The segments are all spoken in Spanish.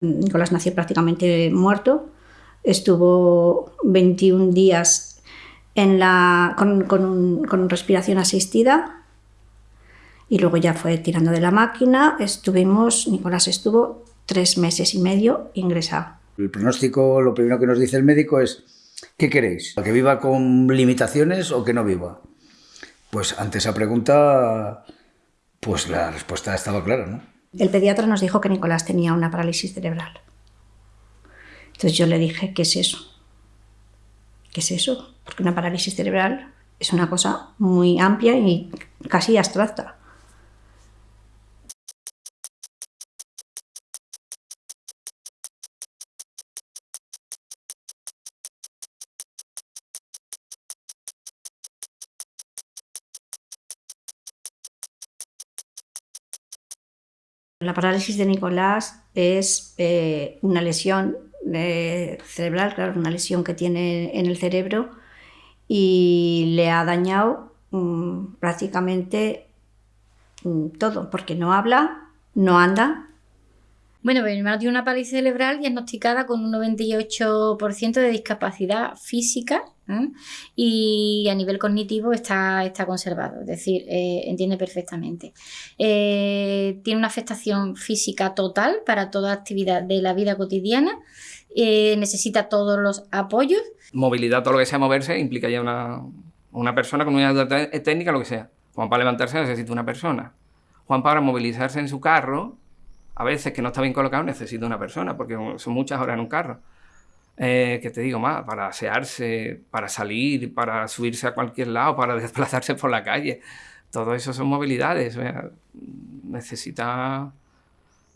Nicolás nació prácticamente muerto, estuvo 21 días con, respiración asistida y luego ya fue tirando de la máquina. Estuvimos, Nicolás estuvo tres meses y medio ingresado. El pronóstico, lo primero que nos dice el médico es, ¿qué queréis? ¿Que viva con limitaciones o que no viva? Pues ante esa pregunta, pues la respuesta ha estado clara, ¿no? El pediatra nos dijo que Nicolás tenía una parálisis cerebral. Entonces yo le dije, ¿qué es eso? ¿Qué es eso? Porque una parálisis cerebral es una cosa muy amplia y casi abstracta. La parálisis de Nicolás es eh, una lesión eh, cerebral, claro, una lesión que tiene en el cerebro y le ha dañado mm, prácticamente mm, todo, porque no habla, no anda. Bueno, mi hermano tiene una parálisis cerebral diagnosticada con un 98% de discapacidad física ¿eh? y a nivel cognitivo está, está conservado, es decir, eh, entiende perfectamente. Eh, tiene una afectación física total para toda actividad de la vida cotidiana, necesita todos los apoyos. Movilidad, todo lo que sea moverse, implica ya una, una persona con una ayuda técnica, lo que sea. Juan para levantarse necesita una persona. Juan para movilizarse en su carro, a veces que no está bien colocado, necesita una persona, porque son muchas horas en un carro. Eh, que te digo más, para asearse, para salir, para subirse a cualquier lado, para desplazarse por la calle. Todo eso son movilidades. necesita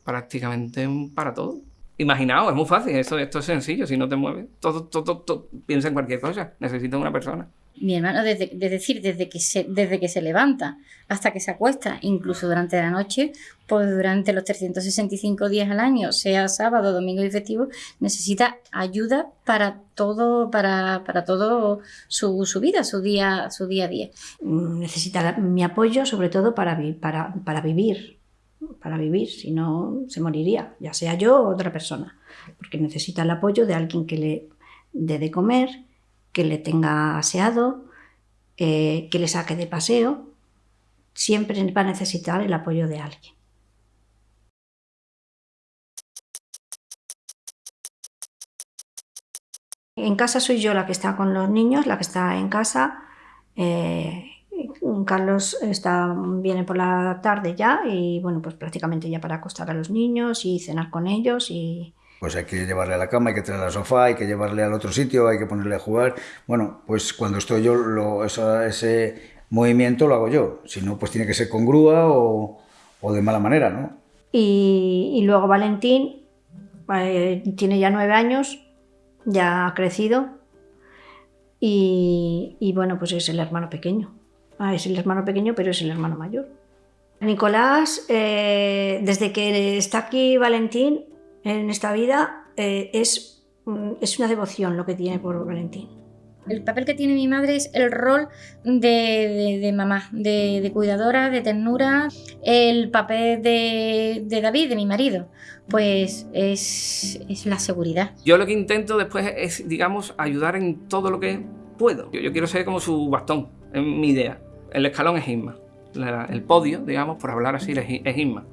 prácticamente para todo. Imaginaos, es muy fácil, esto, esto es sencillo, si no te mueves, todo, todo, todo, piensa en cualquier cosa, necesita una persona mi hermano, desde, decir, desde que, se, desde que se levanta hasta que se acuesta, incluso durante la noche, pues durante los 365 días al año, sea sábado, domingo y festivo, necesita ayuda para todo, para, para todo su, su, vida, su día, su día a día. Necesita mi apoyo, sobre todo para, para, para vivir, para vivir, si no se moriría, ya sea yo o otra persona, porque necesita el apoyo de alguien que le dé de comer, que le tenga aseado, eh, que le saque de paseo, siempre va a necesitar el apoyo de alguien. En casa soy yo la que está con los niños, la que está en casa. Eh, Carlos está, viene por la tarde ya y bueno, pues prácticamente ya para acostar a los niños y cenar con ellos y, pues hay que llevarle a la cama, hay que traerle al sofá, hay que llevarle al otro sitio, hay que ponerle a jugar. Bueno, pues cuando estoy yo, lo, ese movimiento lo hago yo. Si no, pues tiene que ser con grúa o, de mala manera, ¿no? Y, luego Valentín eh, tiene ya nueve años, ya ha crecido y, bueno, pues es el hermano pequeño. Ah, es el hermano pequeño, pero es el hermano mayor. Nicolás, eh, desde que está aquí Valentín, en esta vida eh, es, es una devoción lo que tiene por Valentín. El papel que tiene mi madre es el rol de, mamá, de, cuidadora, de ternura. El papel de, David, de mi marido, pues es, es, la seguridad. Yo lo que intento después es, digamos, ayudar en todo lo que puedo. Yo, quiero ser como su bastón, es mi idea. El escalón es Isma. el podio, digamos, por hablar así, es Isma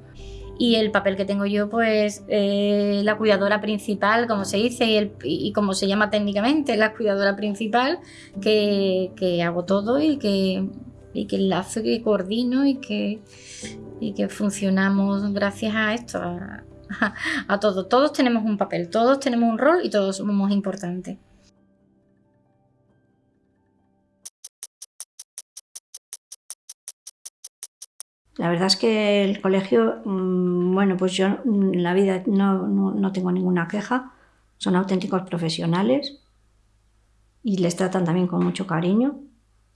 y el papel que tengo yo pues eh, la cuidadora principal como se dice y, el, y, como se llama técnicamente la cuidadora principal que, que hago todo y que y que enlazo que coordino y que y que funcionamos gracias a esto a, a, a todos todos tenemos un papel todos tenemos un rol y todos somos importantes La verdad es que el colegio, mm, bueno, pues yo en la vida no, tengo ninguna queja, son auténticos profesionales y les tratan también con mucho cariño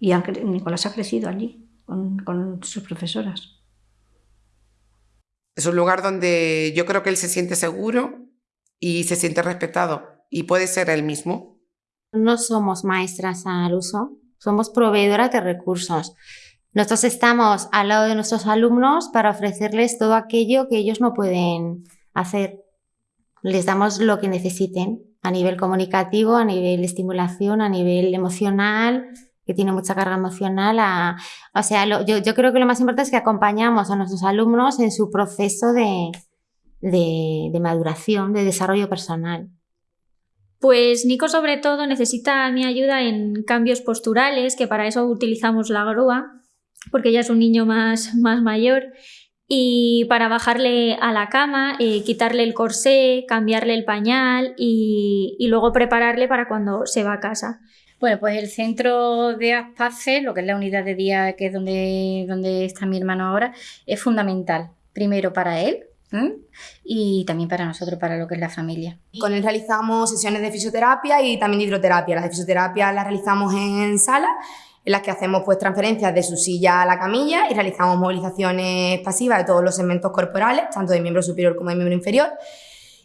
y Nicolás ha crecido allí con, con sus profesoras. Es un lugar donde yo creo que él se siente seguro y se siente respetado y puede ser él mismo. No somos maestras al uso, somos proveedoras de recursos. Nosotros estamos al lado de nuestros alumnos para ofrecerles todo aquello que ellos no pueden hacer. les damos lo que necesiten a nivel comunicativo, a nivel de estimulación, a nivel emocional, que tiene mucha carga emocional. o sea, yo, creo que lo más importante es que acompañamos a nuestros alumnos en su proceso de, de maduración, de desarrollo personal. Pues Nico sobre todo necesita mi ayuda en cambios posturales, que para eso utilizamos la grúa, porque ya es un niño más, más mayor, y para bajarle a la cama, eh, quitarle el corsé, cambiarle el pañal y, y, luego prepararle para cuando se va a casa. Bueno, pues el centro de Aspace, lo que es la unidad de día, que es donde, donde está mi hermano ahora, es fundamental. Primero para él, y también para nosotros, para lo que es la familia. Con él realizamos sesiones de fisioterapia y también de hidroterapia. Las de fisioterapia las realizamos en sala, en las que hacemos pues transferencias de su silla a la camilla y realizamos movilizaciones pasivas de todos los segmentos corporales, tanto de miembro superior como de miembro inferior.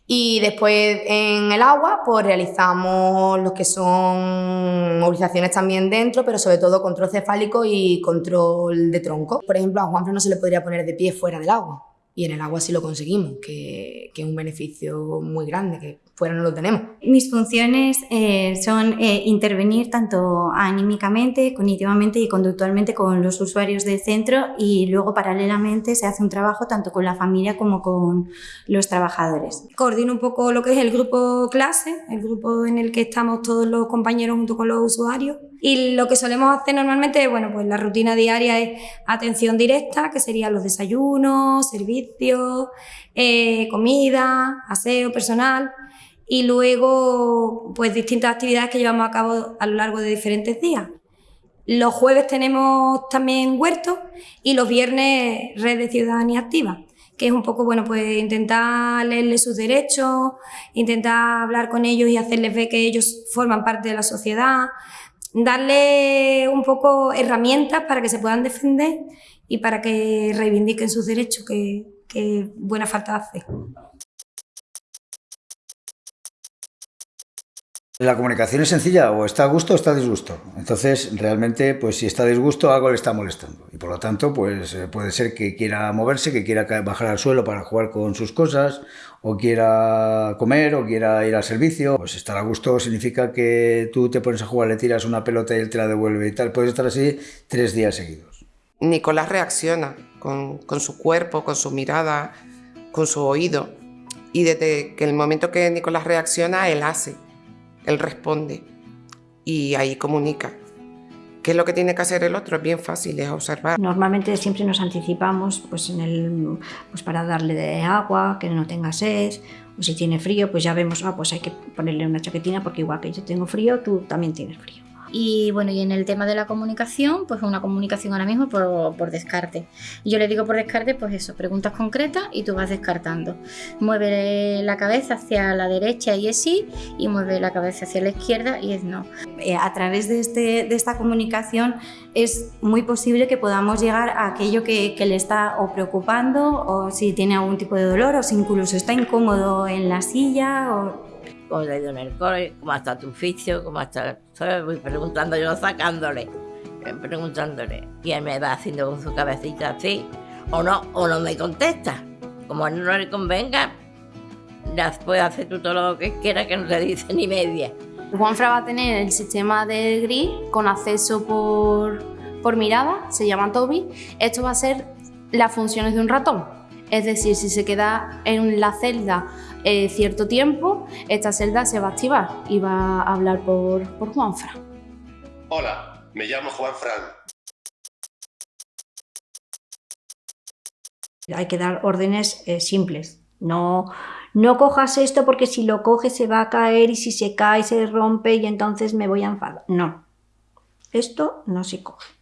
Y después en el agua, pues realizamos lo que son movilizaciones también dentro, pero sobre todo control cefálico y control de tronco. Por ejemplo, a Juanfran no se le podría poner de pie fuera del agua y en el agua sí lo conseguimos, que, que es un beneficio muy grande, que fuera no lo tenemos. Mis funciones eh, son eh, intervenir tanto anímicamente, cognitivamente y conductualmente con los usuarios del centro y luego paralelamente se hace un trabajo tanto con la familia como con los trabajadores. Coordino un poco lo que es el grupo clase, el grupo en el que estamos todos los compañeros junto con los usuarios y lo que solemos hacer normalmente, bueno, pues la rutina diaria es atención directa, que serían los desayunos, servicios, eh, comida, aseo personal y luego pues distintas actividades que llevamos a cabo a lo largo de diferentes días. Los jueves tenemos también huertos y los viernes red de ciudadanía activa, que es un poco, bueno, pues intentar leerles sus derechos, intentar hablar con ellos y hacerles ver que ellos forman parte de la sociedad, darle un poco herramientas para que se puedan defender y para que reivindiquen sus derechos, que, buena falta hace. La comunicación es sencilla, o está a gusto o está a disgusto. Entonces, realmente, pues si está a disgusto, algo le está molestando. Y por lo tanto, pues eh, puede ser que quiera moverse, que quiera bajar al suelo para jugar con sus cosas, o quiera comer, o quiera ir al servicio. Pues estar a gusto significa que tú te pones a jugar, le tiras una pelota y él te la devuelve y tal. Puedes estar así tres días seguidos. Nicolás reacciona con, con su cuerpo, con su mirada, con su oído. Y desde que el momento que Nicolás reacciona, él hace él responde y ahí comunica. ¿Qué es lo que tiene que hacer el otro? Es bien fácil, es observar. Normalmente siempre nos anticipamos pues, en el, pues para darle de agua, que no tenga sed, o si tiene frío, pues ya vemos, ah, pues hay que ponerle una chaquetina porque igual que yo tengo frío, tú también tienes frío. Y bueno, y en el tema de la comunicación, pues una comunicación ahora mismo por, por descarte. Yo le digo por descarte, pues eso, preguntas concretas y tú vas descartando. Mueve la cabeza hacia la derecha y es sí, y mueve la cabeza hacia la izquierda y es no. Eh, a través de, este, de esta comunicación es muy posible que podamos llegar a aquello que, le está o preocupando o si tiene algún tipo de dolor o si incluso está incómodo en la silla cómo te ha ido en el cole, cómo está tu oficio, cómo está... Voy preguntando yo, sacándole, eh, preguntándole. Y él me va haciendo con su cabecita así, o no, o no me contesta. Como a él no le convenga, puede hacer tú todo lo que quiera que no te dice ni media. Juanfra va a tener el sistema de gris con acceso por, por mirada, se llama Toby. Esto va a ser las funciones de un ratón. Es decir, si se queda en la celda eh, cierto tiempo, esta celda se va a activar y va a hablar por, por Juanfran. Hola, me llamo Juan Fran. Hay que dar órdenes eh, simples. No, no cojas esto porque si lo coges se va a caer y si se cae se rompe y entonces me voy a enfadar. No, esto no se coge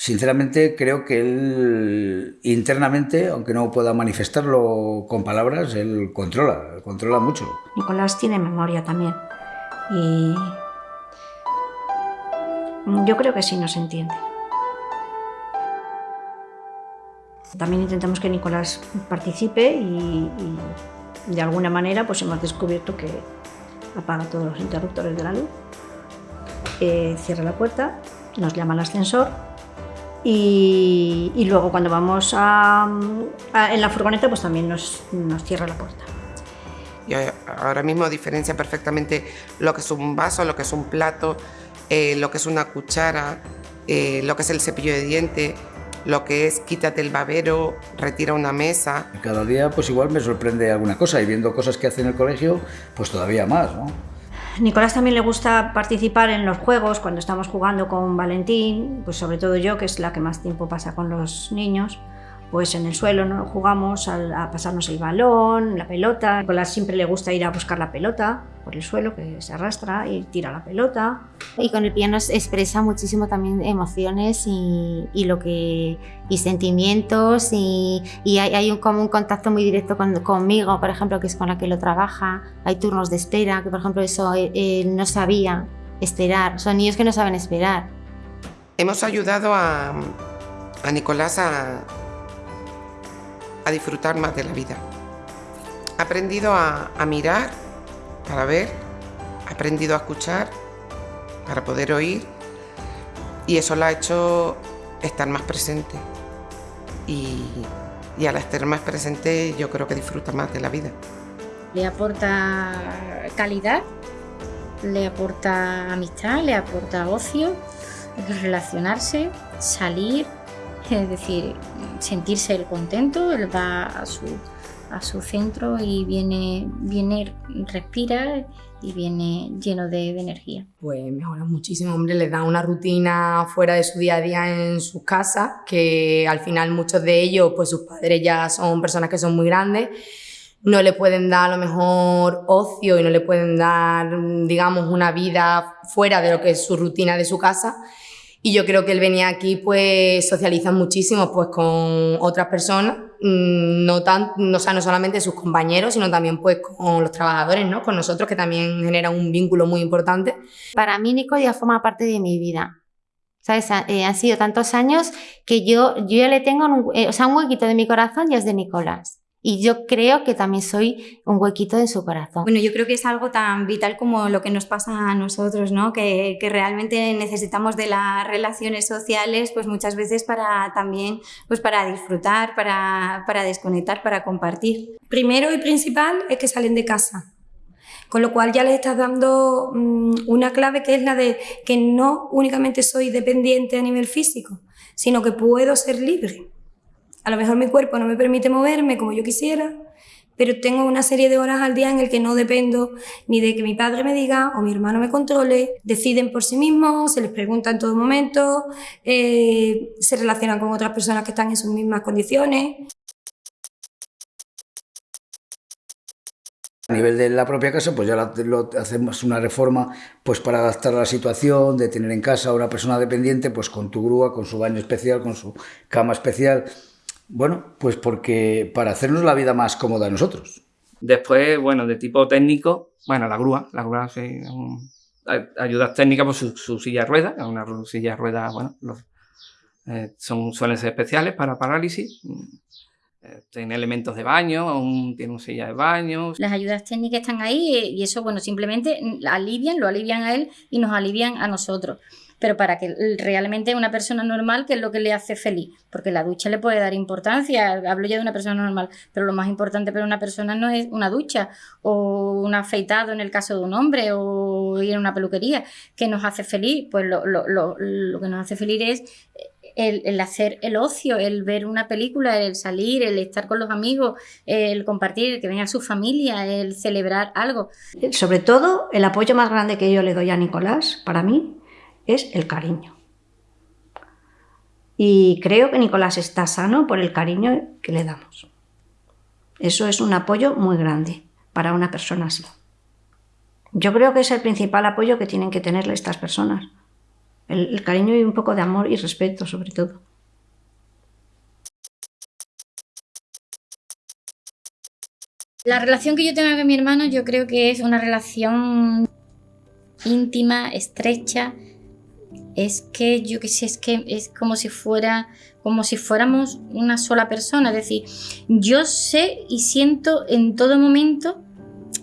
sinceramente creo que él internamente, aunque no pueda manifestarlo con palabras, él controla, controla mucho. Nicolás tiene memoria también y yo creo que sí nos entiende. También intentamos que Nicolás participe y, de alguna manera pues hemos descubierto que apaga todos los interruptores de la luz, eh, cierra la puerta, nos llama al ascensor y, luego cuando vamos a, en la furgoneta pues también nos, nos, cierra la puerta. Y ahora mismo diferencia perfectamente lo que es un vaso, lo que es un plato, eh, lo que es una cuchara, eh, lo que es el cepillo de dientes, lo que es quítate el babero, retira una mesa. Cada día pues igual me sorprende alguna cosa y viendo cosas que hace en el colegio pues todavía más, ¿no? Nicolás también le gusta participar en los juegos cuando estamos jugando con Valentín, pues sobre todo yo, que es la que más tiempo pasa con los niños pues en el suelo ¿no? jugamos a, pasarnos el balón, la pelota. A Nicolás siempre le gusta ir a buscar la pelota por el suelo, que se arrastra y tira la pelota. Y con el piano expresa muchísimo también emociones y, lo que, y sentimientos y, hay, un, como un contacto muy directo conmigo, por ejemplo, que es con la que lo trabaja. Hay turnos de espera, que por ejemplo eso él, no sabía esperar. Son niños que no saben esperar. Hemos ayudado a, a Nicolás a, disfrutar más de la vida. He aprendido a, mirar para ver, he aprendido a escuchar para poder oír y eso lo ha hecho estar más presente. Y, y al estar más presente yo creo que disfruta más de la vida. Le aporta calidad, le aporta amistad, le aporta ocio, relacionarse, salir, es decir, sentirse el contento, él va a su, a su centro y viene, viene, respira y viene lleno de, energía. Pues mejora muchísimo, hombre, le da una rutina fuera de su día a día en sus casas, que al final muchos de ellos, pues sus padres ya son personas que son muy grandes, no le pueden dar a lo mejor ocio y no le pueden dar, digamos, una vida fuera de lo que es su rutina de su casa y yo creo que él venía aquí, pues socializa muchísimo pues, con otras personas, mm, no, tan, no, sea, no solamente sus compañeros, sino también pues, con los trabajadores, ¿no? con nosotros, que también genera un vínculo muy importante. Para mí, Nico ya forma parte de mi vida. ¿Sabes? Eh, han sido tantos años que yo, yo ya le tengo un, eh, o sea, un huequito de mi corazón y es de Nicolás. Y yo creo que también soy un huequito en su corazón. Bueno, yo creo que es algo tan vital como lo que nos pasa a nosotros, ¿no? Que, que, realmente necesitamos de las relaciones sociales, pues muchas veces para también, pues para disfrutar, para, para desconectar, para compartir. Primero y principal es que salen de casa. Con lo cual ya les estás dando mm, una clave que es la de que no únicamente soy dependiente a nivel físico, sino que puedo ser libre. A lo mejor mi cuerpo no me permite moverme como yo quisiera, pero tengo una serie de horas al día en el que no dependo ni de que mi padre me diga o mi hermano me controle, deciden por sí mismos, se les pregunta en todo momento, eh, se relacionan con otras personas que están en sus mismas condiciones. A nivel de la propia casa, pues ya lo, hacemos una reforma pues para adaptar a la situación, de tener en casa a una persona dependiente, pues con tu grúa, con su baño especial, con su cama especial, bueno, pues porque para hacernos la vida más cómoda a nosotros. Después, bueno, de tipo técnico, bueno, la grúa, la grúa sí, ayudas técnicas por pues su, silla de ruedas, una silla de ruedas, bueno, eh, son, suelen ser especiales para parálisis. Eh, tiene elementos de baño, tiene una silla de baño. Las ayudas técnicas están ahí eh, y eso, bueno, simplemente alivian, lo alivian a él y nos alivian a nosotros pero para que realmente una persona normal, ¿qué es lo que le hace feliz? Porque la ducha le puede dar importancia, hablo ya de una persona normal, pero lo más importante para una persona no es una ducha o un afeitado en el caso de un hombre o ir a una peluquería, ¿qué nos hace feliz? Pues lo, que nos hace feliz es el, el, hacer el ocio, el ver una película, el salir, el estar con los amigos, el compartir, el que venga su familia, el celebrar algo. Sobre todo, el apoyo más grande que yo le doy a Nicolás, para mí, es el cariño. Y creo que Nicolás está sano por el cariño que le damos. Eso es un apoyo muy grande para una persona así. Yo creo que es el principal apoyo que tienen que tenerle estas personas. El, cariño y un poco de amor y respeto, sobre todo. La relación que yo tengo con mi hermano yo creo que es una relación íntima, estrecha, es que yo qué sé, es que es como si fuera como si fuéramos una sola persona, es decir, yo sé y siento en todo momento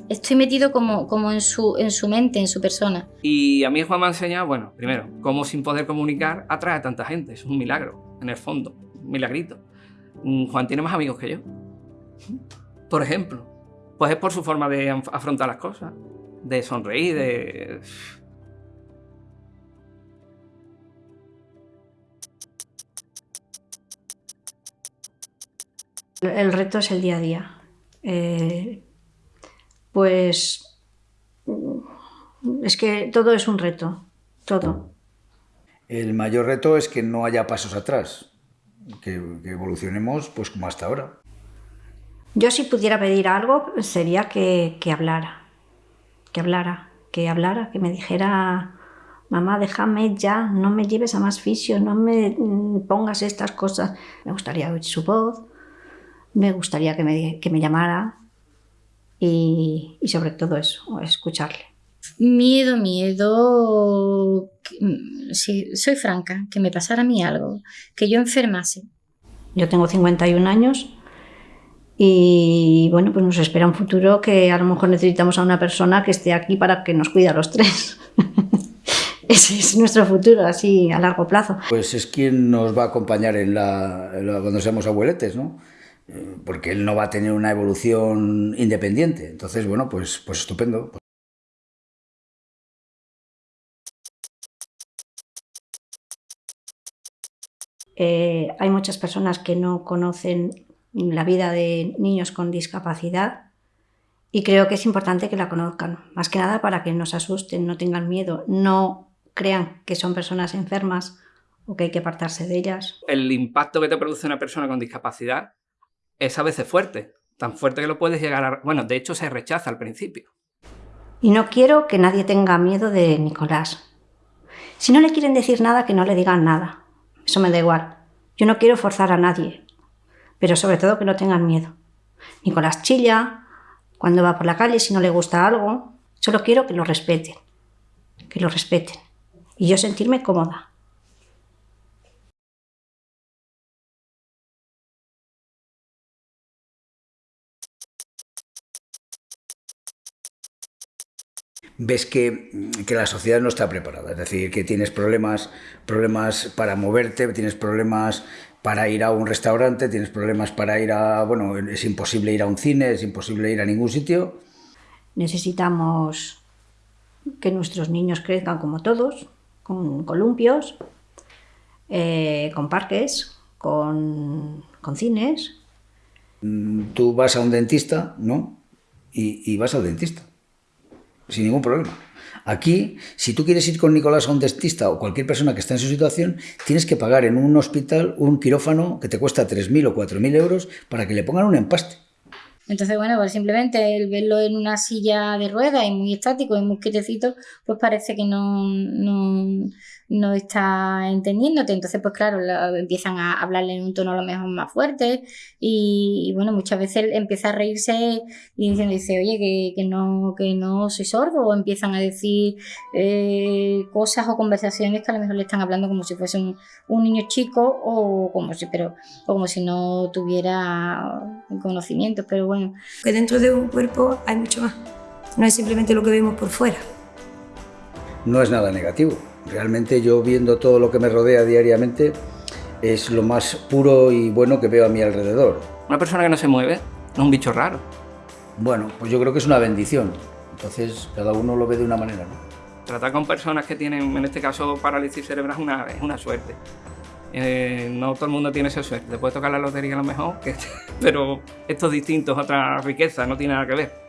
estoy metido como, como en, su, en su mente, en su persona. Y a mí Juan me ha enseñado, bueno, primero, cómo sin poder comunicar atrae a tanta gente, es un milagro, en el fondo, un milagrito. Mm, Juan tiene más amigos que yo, por ejemplo. Pues es por su forma de afrontar las cosas, de sonreír, de... El reto es el día a día. Eh, pues es que todo es un reto, todo. El mayor reto es que no haya pasos atrás, que, evolucionemos pues como hasta ahora. Yo si pudiera pedir algo sería que, que hablara, que hablara, que hablara, que me dijera, mamá, déjame ya, no me lleves a más fisio, no me pongas estas cosas. Me gustaría oír su voz, me gustaría que me, que me llamara y, y sobre todo eso, escucharle. Miedo, miedo, si soy franca, que me pasara a mí algo, que yo enfermase. Yo tengo 51 años y bueno, pues nos espera un futuro que a lo mejor necesitamos a una persona que esté aquí para que nos cuide a los tres. Ese es nuestro futuro, así a largo plazo. Pues es quien nos va a acompañar en la, cuando seamos abueletes, ¿no? Porque él no va a tener una evolución independiente. Entonces, bueno, pues, pues estupendo. Eh, hay muchas personas que no conocen la vida de niños con discapacidad y creo que es importante que la conozcan, más que nada para que no se asusten, no tengan miedo, no crean que son personas enfermas o que hay que apartarse de ellas. El impacto que te produce una persona con discapacidad es a veces fuerte, tan fuerte que lo puedes llegar a... Bueno, de hecho se rechaza al principio. Y no quiero que nadie tenga miedo de Nicolás. Si no le quieren decir nada, que no le digan nada. Eso me da igual. Yo no quiero forzar a nadie, pero sobre todo que no tengan miedo. Nicolás chilla cuando va por la calle si no le gusta algo. Solo quiero que lo respeten, que lo respeten y yo sentirme cómoda. Ves que, la sociedad no está preparada, es decir, que tienes problemas, problemas para moverte, tienes problemas para ir a un restaurante, tienes problemas para ir a, bueno, es imposible ir a un cine, es imposible ir a ningún sitio. Necesitamos que nuestros niños crezcan como todos, con columpios, eh, con parques, con, cines. Mm, tú vas a un dentista, ¿no? y vas al dentista sin ningún problema. Aquí, si tú quieres ir con Nicolás a un dentista o cualquier persona que está en su situación, tienes que pagar en un hospital un quirófano que te cuesta 3.000 o 4.000 euros para que le pongan un empaste. Entonces, bueno, pues simplemente el verlo en una silla de ruedas y muy estático y muy quietecito, pues parece que no, no, no está entendiéndote. Entonces, pues claro, empiezan a hablarle en un tono a lo mejor más fuerte y, bueno, muchas veces empieza a reírse y diciendo, dice, oye, que, que, no, que no soy sordo o empiezan a decir eh, cosas o conversaciones que a lo mejor le están hablando como si fuese un, un niño chico o como si, pero, o como si no tuviera conocimientos, pero bueno. Que dentro de un cuerpo hay mucho más. No es simplemente lo que vemos por fuera. No es nada negativo Realmente yo viendo todo lo que me rodea diariamente es lo más puro y bueno que veo a mi alrededor. Una persona que no se mueve es un bicho raro. Bueno, pues yo creo que es una bendición. Entonces cada uno lo ve de una manera. ¿no? Tratar con personas que tienen, en este caso, parálisis cerebral es una, es una suerte. Eh, no todo el mundo tiene esa suerte. Te puede tocar la lotería a lo mejor, pero esto es distinto, es otra riqueza, no tiene nada que ver.